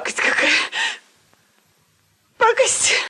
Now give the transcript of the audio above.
くかく